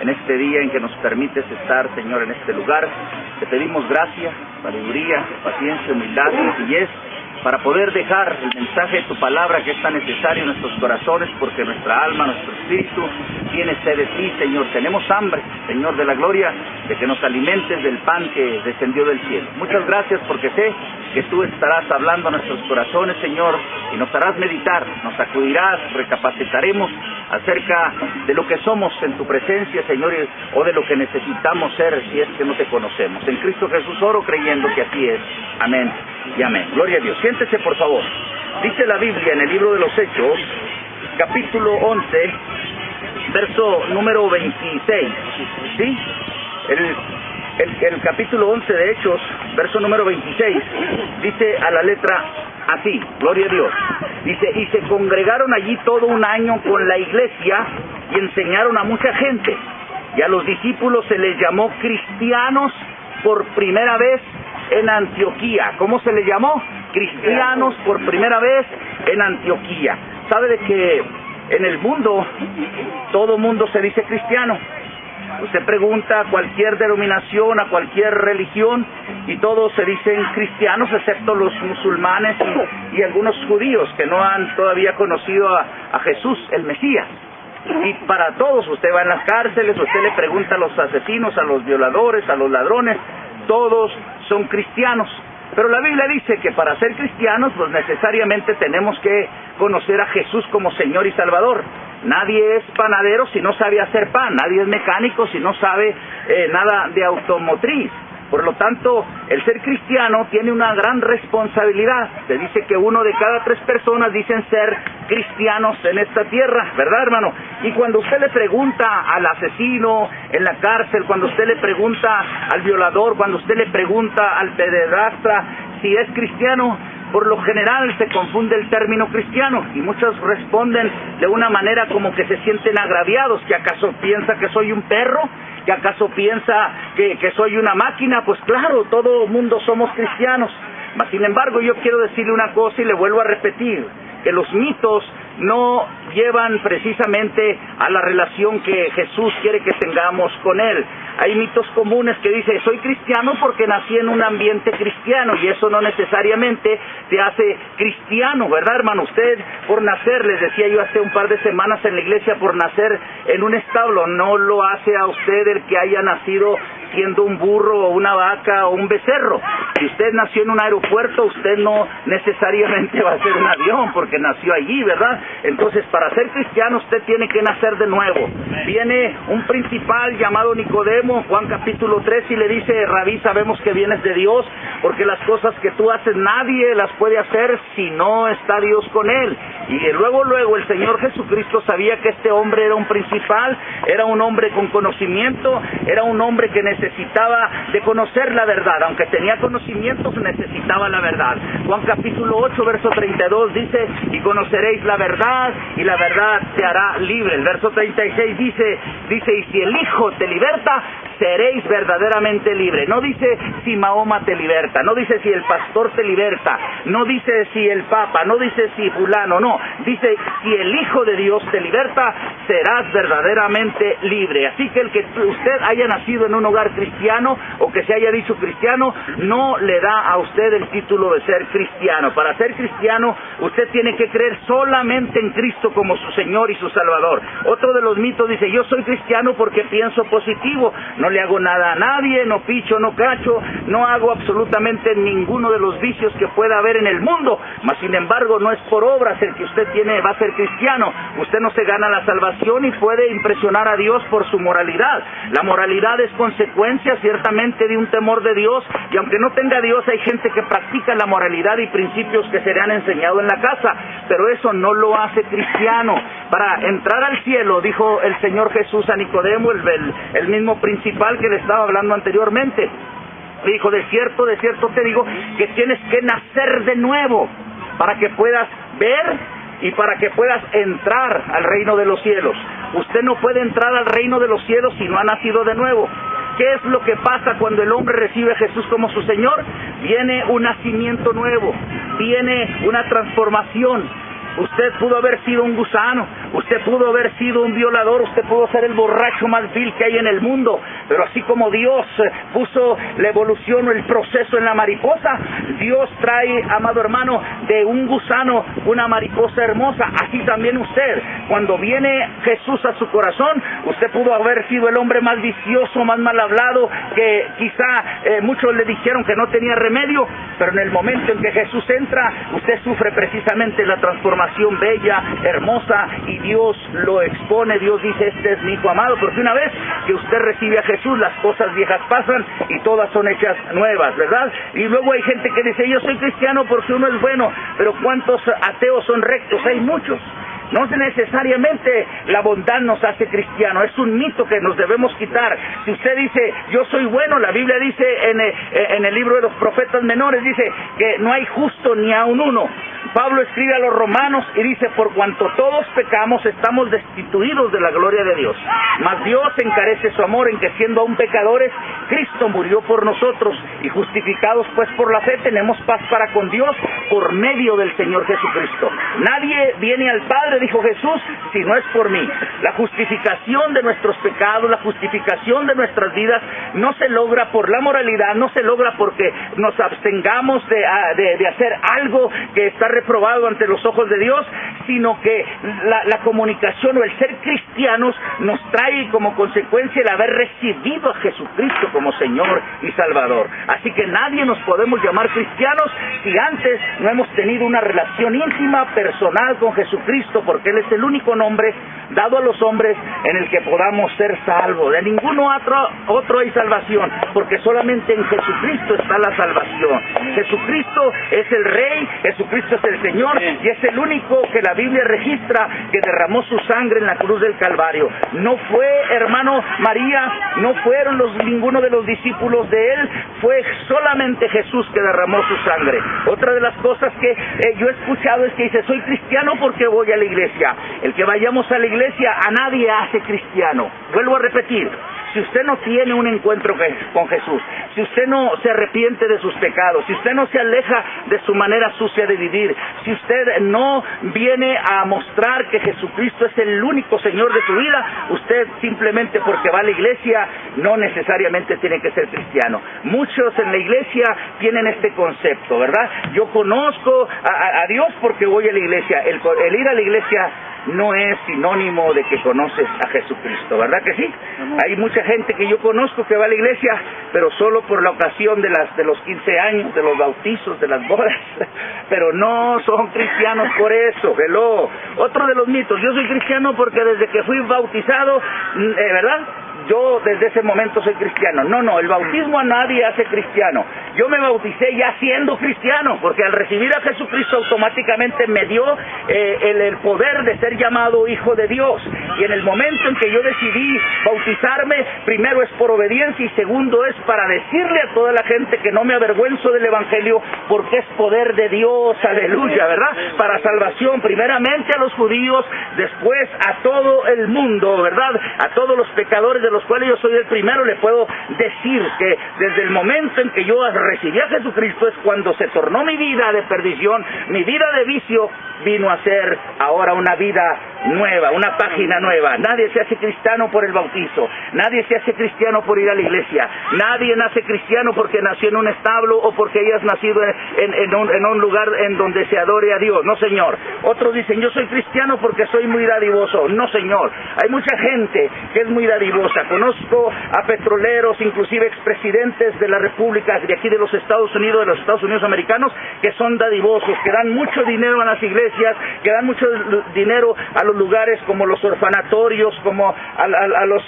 en este día en que nos permites estar, Señor, en este lugar. Te pedimos gracia, sabiduría, paciencia, humildad, sencillez para poder dejar el mensaje de tu palabra que es tan necesario en nuestros corazones, porque nuestra alma, nuestro espíritu tiene sed de ti, Señor. Tenemos hambre, Señor de la gloria, de que nos alimentes del pan que descendió del cielo. Muchas gracias porque sé que tú estarás hablando a nuestros corazones, Señor, y nos harás meditar, nos sacudirás, recapacitaremos acerca de lo que somos en tu presencia, Señor, o de lo que necesitamos ser si es que no te conocemos. En Cristo Jesús oro creyendo que así es. Amén y amén. Gloria a Dios. Siéntese, por favor. Dice la Biblia en el libro de los Hechos, capítulo 11, verso número 26. ¿Sí? El, el, capítulo 11 de Hechos, verso número 26, dice a la letra así, gloria a Dios. Dice, y se congregaron allí todo un año con la iglesia y enseñaron a mucha gente. Y a los discípulos se les llamó cristianos por primera vez en Antioquía. ¿Cómo se le llamó? Cristianos por primera vez en Antioquía. ¿Sabe de que en el mundo todo mundo se dice cristiano? Usted pregunta a cualquier denominación, a cualquier religión, y todos se dicen cristianos, excepto los musulmanes y, algunos judíos que no han todavía conocido a, a Jesús, el Mesías. Y para todos, usted va en las cárceles, usted le pregunta a los asesinos, a los violadores, a los ladrones, todos son cristianos. Pero la Biblia dice que para ser cristianos, pues necesariamente tenemos que conocer a Jesús como Señor y Salvador. Nadie es panadero si no sabe hacer pan, nadie es mecánico si no sabe eh, nada de automotriz. Por lo tanto, el ser cristiano tiene una gran responsabilidad. Se dice que uno de cada tres personas dicen ser cristianos en esta tierra, ¿verdad, hermano? Y cuando usted le pregunta al asesino en la cárcel, cuando usted le pregunta al violador, cuando usted le pregunta al pederastra si es cristiano, por lo general se confunde el término cristiano y muchos responden de una manera como que se sienten agraviados, que acaso piensa que soy un perro, que acaso piensa que, que soy una máquina, pues claro, todo mundo somos cristianos. Sin embargo, yo quiero decirle una cosa y le vuelvo a repetir, que los mitos no llevan precisamente a la relación que Jesús quiere que tengamos con Él. Hay mitos comunes que dice, soy cristiano porque nací en un ambiente cristiano y eso no necesariamente te hace cristiano, ¿verdad hermano? Usted por nacer, les decía yo hace un par de semanas en la iglesia, por nacer en un establo, no lo hace a usted el que haya nacido siendo un burro o una vaca o un becerro. Si usted nació en un aeropuerto, usted no necesariamente va a ser un avión porque nació allí, ¿verdad? Entonces, para ser cristiano usted tiene que nacer de nuevo. Viene un principal llamado Nicodemo, Juan capítulo 3, y le dice, Rabí, sabemos que vienes de Dios, porque las cosas que tú haces nadie las puede hacer si no está Dios con él. Y luego, luego el Señor Jesucristo sabía que este hombre era un principal, era un hombre con conocimiento, era un hombre que necesitaba de conocer la verdad, aunque tenía conocimientos, necesitaba la verdad. Juan capítulo 8, verso 32 dice, y conoceréis la verdad, y la verdad te hará libre. El verso 36 dice, dice, y si el Hijo te liberta, seréis verdaderamente libre. No dice si Mahoma te liberta, no dice si el pastor te liberta, no dice si el Papa, no dice si fulano, no. Dice, si el Hijo de Dios te liberta, serás verdaderamente libre. Así que el que usted haya nacido en un hogar cristiano o que se haya dicho cristiano, no le da a usted el título de ser cristiano. Para ser cristiano, usted tiene que creer solamente en Cristo como su Señor y su Salvador. Otro de los mitos dice, yo soy cristiano porque pienso positivo, le hago nada a nadie, no picho, no cacho, no hago absolutamente ninguno de los vicios que pueda haber en el mundo, mas sin embargo no es por obras el que usted tiene, va a ser cristiano, usted no se gana la salvación y puede impresionar a Dios por su moralidad. La moralidad es consecuencia ciertamente de un temor de Dios y aunque no tenga Dios hay gente que practica la moralidad y principios que se le han enseñado en la casa, pero eso no lo hace cristiano. Para entrar al cielo, dijo el Señor Jesús a Nicodemo, el, el mismo que le estaba hablando anteriormente, dijo, de cierto, de cierto te digo que tienes que nacer de nuevo para que puedas ver y para que puedas entrar al reino de los cielos. Usted no puede entrar al reino de los cielos si no ha nacido de nuevo. ¿Qué es lo que pasa cuando el hombre recibe a Jesús como su Señor? Viene un nacimiento nuevo, viene una transformación, Usted pudo haber sido un gusano, usted pudo haber sido un violador, usted pudo ser el borracho más vil que hay en el mundo, pero así como Dios eh, puso la evolución o el proceso en la mariposa, Dios trae, amado hermano, de un gusano una mariposa hermosa, así también usted, cuando viene Jesús a su corazón, usted pudo haber sido el hombre más vicioso, más mal hablado, que quizá eh, muchos le dijeron que no tenía remedio, pero en el momento en que Jesús entra, usted sufre precisamente la transformación bella, hermosa, y Dios lo expone, Dios dice, este es mi hijo amado, porque una vez que usted recibe a Jesús, las cosas viejas pasan y todas son hechas nuevas, ¿verdad? Y luego hay gente que dice, yo soy cristiano porque uno es bueno, pero ¿cuántos ateos son rectos? Hay muchos. No necesariamente la bondad nos hace cristiano, es un mito que nos debemos quitar. Si usted dice, yo soy bueno, la Biblia dice en el, eh, en el libro de los profetas menores, dice que no hay justo ni a un uno. Pablo escribe a los romanos y dice, por cuanto todos pecamos, estamos destituidos de la gloria de Dios. Mas Dios encarece su amor en que siendo aún pecadores, Cristo murió por nosotros y justificados pues por la fe tenemos paz para con Dios por medio del Señor Jesucristo. Nadie viene al Padre, dijo Jesús, si no es por mí. La justificación de nuestros pecados, la justificación de nuestras vidas no se logra por la moralidad, no se logra porque nos abstengamos de, ah, de hacer algo que está reprobado ante los ojos de Dios, sino que la, comunicación o el ser cristianos nos trae como consecuencia el haber recibido a Jesucristo como Señor y Salvador. Así que nadie nos podemos llamar cristianos si antes no hemos tenido una relación íntima, personal con Jesucristo, porque Él es el único nombre dado a los hombres en el que podamos ser salvos. De ningún otro, otro hay salvación, porque solamente en Jesucristo está la salvación. Jesucristo es el Rey, Jesucristo es el Señor y es el único que la Biblia registra que derramó su sangre en la cruz del Calvario. No fue, hermano María, no fueron los, ninguno de los discípulos de él, fue solamente Jesús que derramó su sangre. Otra de las cosas que eh, yo he escuchado es que dice, soy cristiano porque voy a la iglesia. El que vayamos a la iglesia a nadie hace cristiano. Vuelvo a repetir, si usted no tiene un encuentro con Jesús, si usted no se arrepiente de sus pecados, si usted no se aleja de su manera sucia de vivir, si usted no viene a mostrar que Jesucristo es el único Señor de su vida, usted simplemente porque va a la iglesia no necesariamente tiene que ser cristiano. Muchos en la iglesia tienen este concepto, ¿verdad? Yo conozco a, Dios porque voy a la iglesia. el ir a la iglesia no es sinónimo de que conoces a Jesucristo, ¿verdad que sí? Hay mucha gente que yo conozco que va a la iglesia, pero solo por la ocasión de, las, de los 15 años, de los bautizos, de las bodas, pero no son cristianos por eso, hello. Otro de los mitos, yo soy cristiano porque desde que fui bautizado, mm, eh, ¿verdad? Yo desde ese momento soy cristiano. No, no, el bautismo a nadie hace cristiano. Yo me bauticé ya siendo cristiano, porque al recibir a Jesucristo automáticamente me dio eh, el, poder de ser llamado hijo de Dios. Y en el momento en que yo decidí bautizarme, primero es por obediencia y segundo es para decirle a toda la gente que no me avergüenzo del Evangelio, porque es poder de Dios, aleluya, ¿verdad? Para salvación, primeramente a los judíos, después a todo el mundo, ¿verdad? A todos los pecadores de los cuales yo soy el primero, le puedo decir que desde el momento en que yo recibí a Jesucristo es cuando se tornó mi vida de perdición, mi vida de vicio vino a ser ahora una vida nueva, una página nueva. Nadie se hace cristiano por el bautizo, nadie se hace cristiano por ir a la iglesia, nadie nace cristiano porque nació en un establo o porque hayas nacido en, un, en un lugar en donde se adore a Dios. No, Señor. Otros dicen, yo soy cristiano porque soy muy dadivoso. No, Señor. Hay mucha gente que es muy dadivosa. Conozco a petroleros, inclusive expresidentes de la República de aquí de los Estados Unidos, de los Estados Unidos americanos, que son dadivosos, que dan mucho dinero a las iglesias, que dan mucho dinero a los lugares como los orfanatorios, como a, los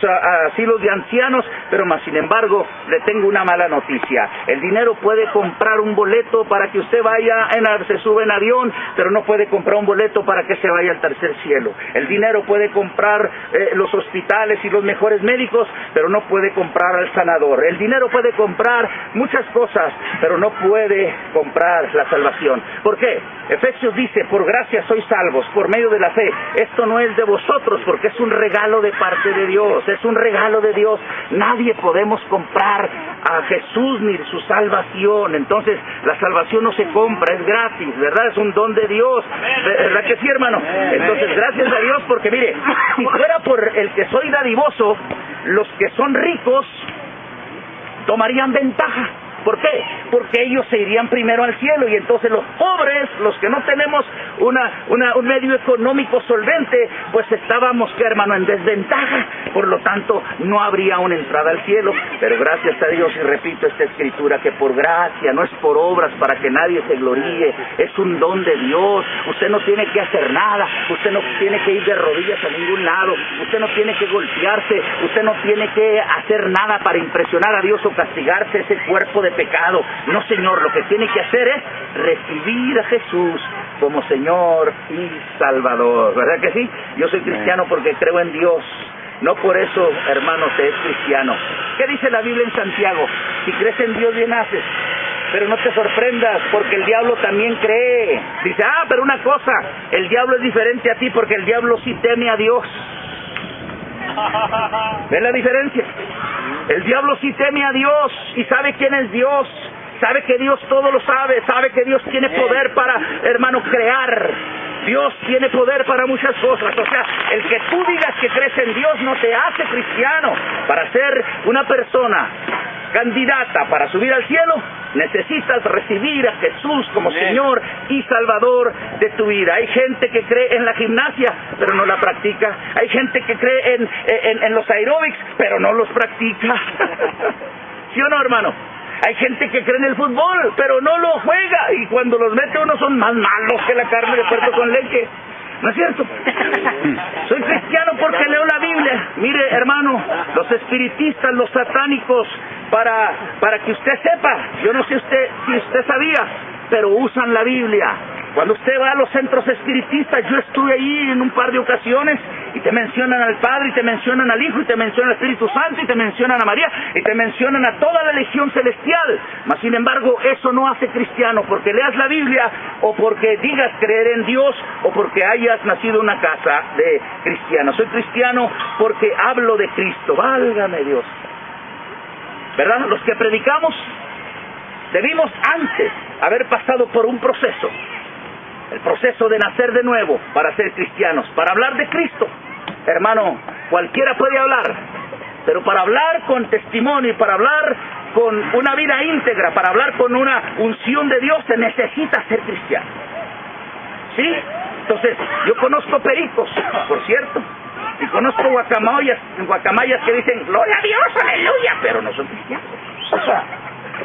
asilos de ancianos, pero más sin embargo le tengo una mala noticia. El dinero puede comprar un boleto para que usted vaya, en, se sube en avión, pero no puede comprar un boleto para que se vaya al tercer cielo. El dinero puede comprar eh, los hospitales y los mejores médicos, pero no puede comprar al sanador. El dinero puede comprar muchas cosas, pero no puede comprar la salvación. ¿Por qué? Efesios dice, por gracia sois salvos, por medio de la fe. Esto no es de vosotros, porque es un regalo de parte de Dios, es un regalo de Dios. Nadie podemos comprar a Jesús ni su salvación. Entonces, la salvación no se compra, es gratis, ¿verdad? Es un don de Dios. ¿Verdad que sí, hermano? Entonces, gracias a Dios, porque mire, si fuera por el que soy dadivoso, los que son ricos tomarían ventaja. ¿Por qué? Porque ellos se irían primero al cielo y entonces los pobres, los que no tenemos una, un medio económico solvente, pues estábamos, que hermano, en desventaja. Por lo tanto, no habría una entrada al cielo. Pero gracias a Dios, y repito esta escritura, que por gracia, no es por obras para que nadie se gloríe, es un don de Dios. Usted no tiene que hacer nada, usted no tiene que ir de rodillas a ningún lado, usted no tiene que golpearse, usted no tiene que hacer nada para impresionar a Dios o castigarse ese cuerpo de pecado. No, Señor, lo que tiene que hacer es recibir a Jesús como Señor y Salvador. ¿Verdad que sí? Yo soy cristiano porque creo en Dios. No por eso, hermano, te es cristiano. ¿Qué dice la Biblia en Santiago? Si crees en Dios, bien haces. Pero no te sorprendas, porque el diablo también cree. Dice, ah, pero una cosa, el diablo es diferente a ti porque el diablo sí teme a Dios. ¿Ven la diferencia? El diablo sí teme a Dios y sabe quién es Dios. Sabe que Dios todo lo sabe, sabe que Dios tiene poder para, hermano, crear. Dios tiene poder para muchas cosas. O sea, el que tú digas que crees en Dios no te hace cristiano. Para ser una persona candidata para subir al cielo, necesitas recibir a Jesús como Señor y Salvador de tu vida. Hay gente que cree en la gimnasia, pero no la practica. Hay gente que cree en, en, en los aeróbics, pero no los practica. ¿Sí o no, hermano? Hay gente que cree en el fútbol, pero no lo juega. Y cuando los mete uno son más malos que la carne de puerto con leche. ¿No es cierto? Soy cristiano porque leo la Biblia. Mire, hermano, los espiritistas, los satánicos, para, para que usted sepa, yo no sé usted, si usted sabía, pero usan la Biblia. Cuando usted va a los centros espiritistas, yo estuve ahí en un par de ocasiones y te mencionan al Padre, y te mencionan al Hijo, y te mencionan al Espíritu Santo, y te mencionan a María, y te mencionan a toda la legión celestial. Mas sin embargo, eso no hace cristiano porque leas la Biblia o porque digas creer en Dios o porque hayas nacido en una casa de cristianos. Soy cristiano porque hablo de Cristo. Válgame Dios. ¿Verdad? Los que predicamos debimos antes haber pasado por un proceso el proceso de nacer de nuevo para ser cristianos, para hablar de Cristo. Hermano, cualquiera puede hablar, pero para hablar con testimonio para hablar con una vida íntegra, para hablar con una unción de Dios, se necesita ser cristiano. ¿Sí? Entonces, yo conozco pericos, por cierto, y conozco guacamayas, guacamayas que dicen, gloria a Dios, aleluya, pero no son cristianos.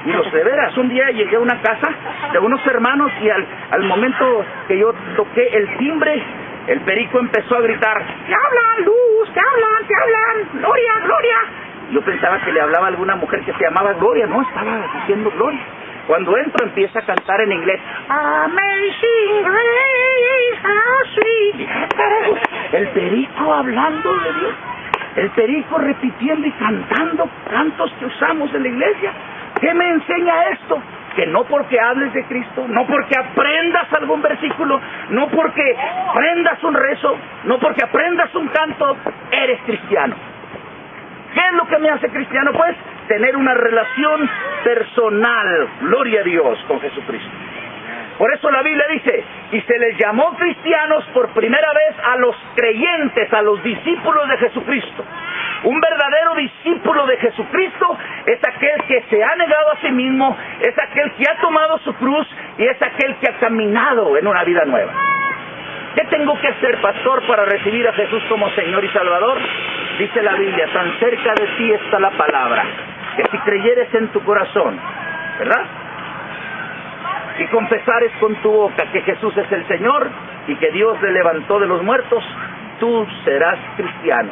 Y los de veras, un día llegué a una casa de unos hermanos y al, al momento que yo toqué el timbre, el perico empezó a gritar, ¡te hablan, Luz! ¡te hablan, te hablan! ¡Gloria, Gloria! Yo pensaba que le hablaba a alguna mujer que se llamaba Gloria, no, estaba diciendo Gloria. Cuando entro empieza a cantar en inglés, Amazing Grace, how sweet. El perico hablando de Dios. El perico repitiendo y cantando cantos que usamos en la iglesia. ¿Qué me enseña esto? Que no porque hables de Cristo, no porque aprendas algún versículo, no porque aprendas un rezo, no porque aprendas un canto, eres cristiano. ¿Qué es lo que me hace cristiano? Pues tener una relación personal, gloria a Dios, con Jesucristo. Por eso la Biblia dice, y se les llamó cristianos por primera vez a los creyentes, a los discípulos de Jesucristo. Un verdadero discípulo de Jesucristo es aquel que se ha negado a sí mismo, es aquel que ha tomado su cruz y es aquel que ha caminado en una vida nueva. ¿Qué tengo que hacer, pastor, para recibir a Jesús como Señor y Salvador? Dice la Biblia, tan cerca de ti está la palabra, que si creyeres en tu corazón, ¿verdad? Y confesares con tu boca que Jesús es el Señor y que Dios le levantó de los muertos, tú serás cristiano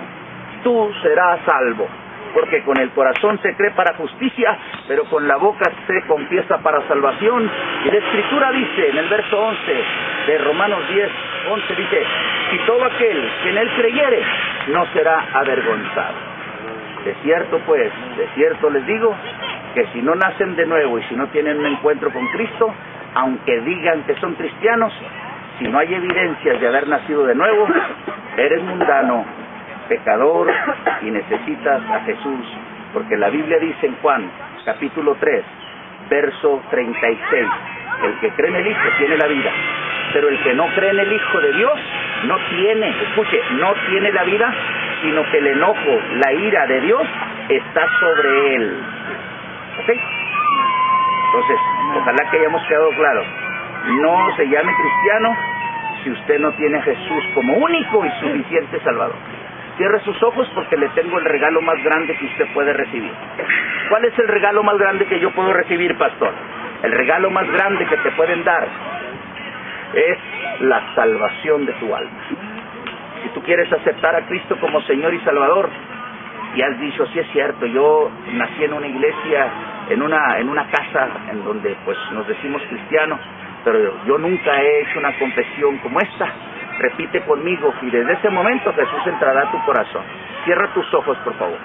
tú serás salvo. Porque con el corazón se cree para justicia, pero con la boca se confiesa para salvación. Y la Escritura dice en el verso 11 de Romanos 10, 11 dice, si todo aquel que en él creyere no será avergonzado. De cierto pues, de cierto les digo, que si no nacen de nuevo y si no tienen un encuentro con Cristo, aunque digan que son cristianos, si no hay evidencias de haber nacido de nuevo, eres mundano, pecador y necesitas a Jesús, porque la Biblia dice en Juan capítulo 3, verso 36, el que cree en el Hijo tiene la vida, pero el que no cree en el Hijo de Dios no tiene, escuche, no tiene la vida, sino que el enojo, la ira de Dios está sobre él. ¿Ok? Entonces, ojalá que hayamos quedado claro. No se llame cristiano si usted no tiene a Jesús como único y suficiente Salvador. Cierre sus ojos porque le tengo el regalo más grande que usted puede recibir. ¿Cuál es el regalo más grande que yo puedo recibir, pastor? El regalo más grande que te pueden dar es la salvación de tu alma. Si tú quieres aceptar a Cristo como Señor y Salvador, y has dicho, sí es cierto, yo nací en una iglesia, en una, en una casa en donde pues nos decimos cristianos, pero yo nunca he hecho una confesión como esta. Repite conmigo y desde ese momento Jesús entrará a tu corazón. Cierra tus ojos, por favor.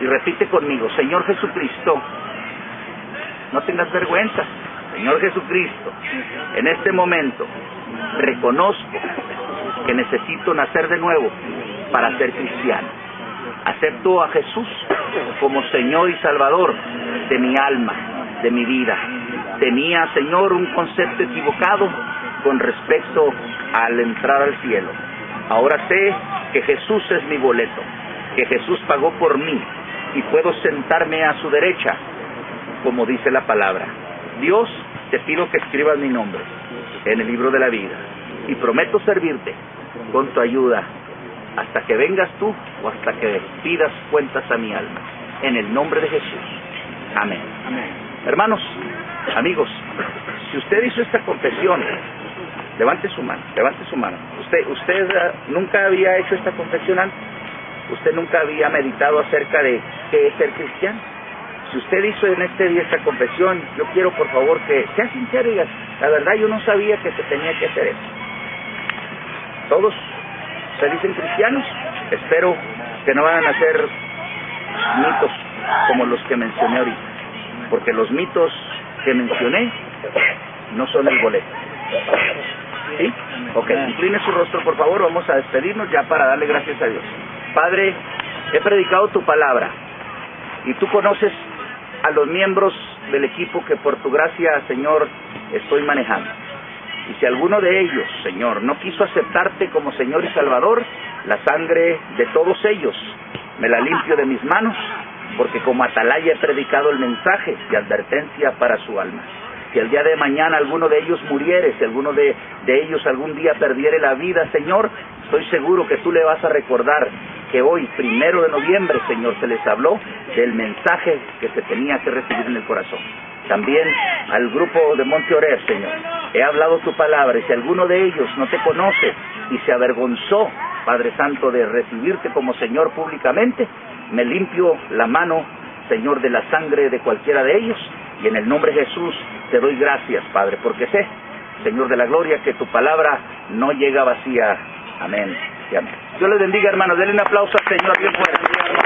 Y repite conmigo, Señor Jesucristo, no tengas vergüenza. Señor Jesucristo, en este momento reconozco que necesito nacer de nuevo para ser cristiano. Acepto a Jesús como Señor y Salvador de mi alma, de mi vida. Tenía, Señor, un concepto equivocado con respecto al entrar al cielo. Ahora sé que Jesús es mi boleto, que Jesús pagó por mí y puedo sentarme a su derecha, como dice la palabra. Dios, te pido que escribas mi nombre en el libro de la vida y prometo servirte con tu ayuda hasta que vengas tú o hasta que pidas cuentas a mi alma. En el nombre de Jesús. Amén. Hermanos, amigos, si usted hizo esta confesión, levante su mano, levante su mano. Usted, usted uh, nunca había hecho esta confesión antes. Usted nunca había meditado acerca de qué es ser cristiano. Si usted hizo en este día esta confesión, yo quiero por favor que sea sincero y diga, la verdad yo no sabía que se tenía que hacer eso. Todos se dicen cristianos, espero que no vayan a ser mitos como los que mencioné ahorita, porque los mitos que mencioné no son el boleto. ¿Sí? Ok, incline su rostro por favor, vamos a despedirnos ya para darle gracias a Dios. Padre, he predicado tu palabra y tú conoces a los miembros del equipo que por tu gracia, Señor, estoy manejando. Y si alguno de ellos, Señor, no quiso aceptarte como Señor y Salvador, la sangre de todos ellos me la limpio de mis manos, porque como atalaya he predicado el mensaje de advertencia para su alma. Si el día de mañana alguno de ellos muriere, si alguno de, de ellos algún día perdiere la vida, Señor, estoy seguro que tú le vas a recordar que hoy, primero de noviembre, Señor, se les habló del mensaje que se tenía que recibir en el corazón. También al grupo de Monte Oreb, Señor, he hablado tu palabra y si alguno de ellos no te conoce y se avergonzó, Padre Santo, de recibirte como Señor públicamente, me limpio la mano, Señor, de la sangre de cualquiera de ellos y en el nombre de Jesús te doy gracias, Padre, porque sé, Señor de la gloria, que tu palabra no llega vacía. Amén y amén. Dios les bendiga, hermanos. Denle un aplauso al Señor bien fuerte.